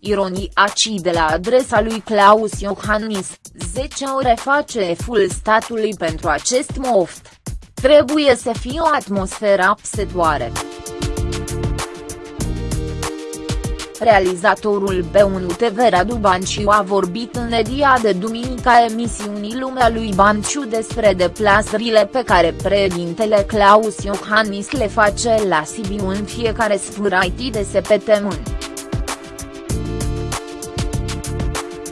Ironii acide la adresa lui Claus Iohannis, 10 ore face eful statului pentru acest moft. Trebuie să fie o atmosferă apsetoare. Realizatorul B1 TV Radu Banciu a vorbit în edia de duminica emisiunii Lumea lui Banciu despre deplasările pe care președintele Claus Iohannis le face la Sibiu în fiecare sfârșit de săptămână.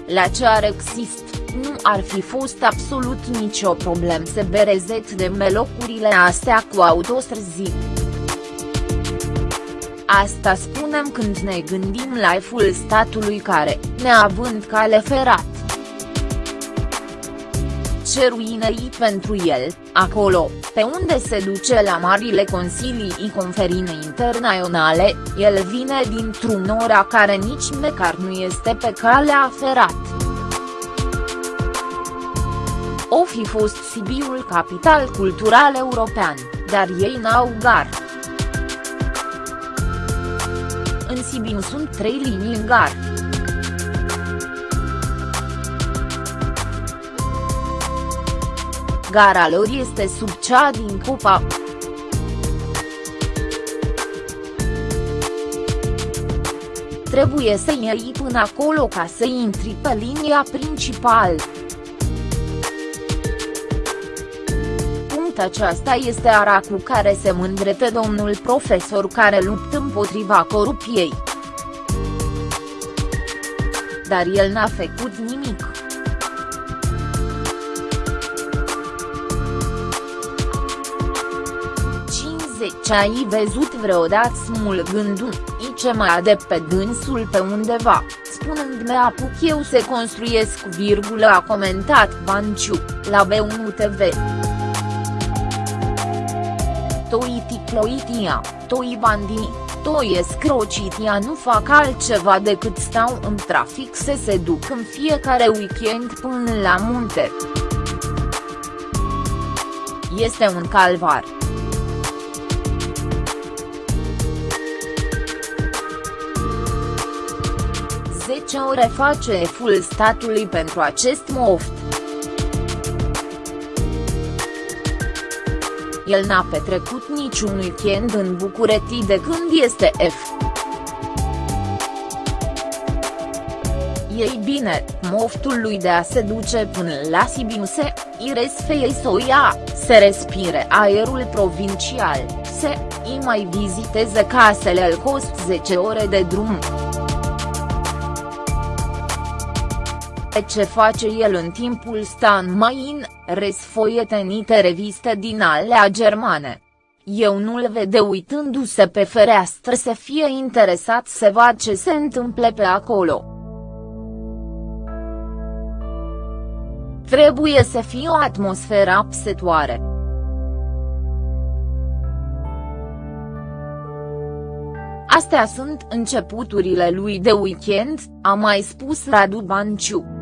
La ce ar exist, nu ar fi fost absolut nicio problemă să berezet de melocurile astea cu autostrăzi. Asta spunem când ne gândim la eful statului care, neavând cale ferat, ce ruinei pentru el, acolo, pe unde se duce la marile consilii conferințe internaționale, el vine dintr-un ora care nici măcar nu este pe calea ferat. O fi fost Sibiul capital cultural european, dar ei n-au gar. În Sibiu sunt trei linii în gar. Gara lor este sub cea din Cupa. Trebuie să iei până acolo ca să intri pe linia principală. aceasta este ara cu care se mândrete domnul profesor care luptă împotriva corupției. Dar el n-a făcut nimic. Ce ai văzut vreodată smulgându-i ce mai de pe dânsul pe undeva, spunând-mi apuc eu să construiesc virgulă a comentat Banciu, la B1 TV toi ticloitia, toi bandi, toi escrocitia nu fac altceva decât stau în trafic să se duc în fiecare weekend până la munte. Este un calvar. Ore face eful statului pentru acest moft. el n-a petrecut niciun weekend în București de când este F. Ei bine, moftul lui de a se duce până la Sibiu se, iresfei să ia, să respire aerul provincial, să, îi mai viziteze casele al cost 10 ore de drum. Ce face el în timpul stan mai în, resfoietenite reviste din alea germane. Eu nu-l vede uitându-se pe fereastră să fie interesat să vadă ce se întâmple pe acolo. Trebuie să fie o atmosferă apsetoare. Astea sunt începuturile lui de weekend, a mai spus Radu Banciu.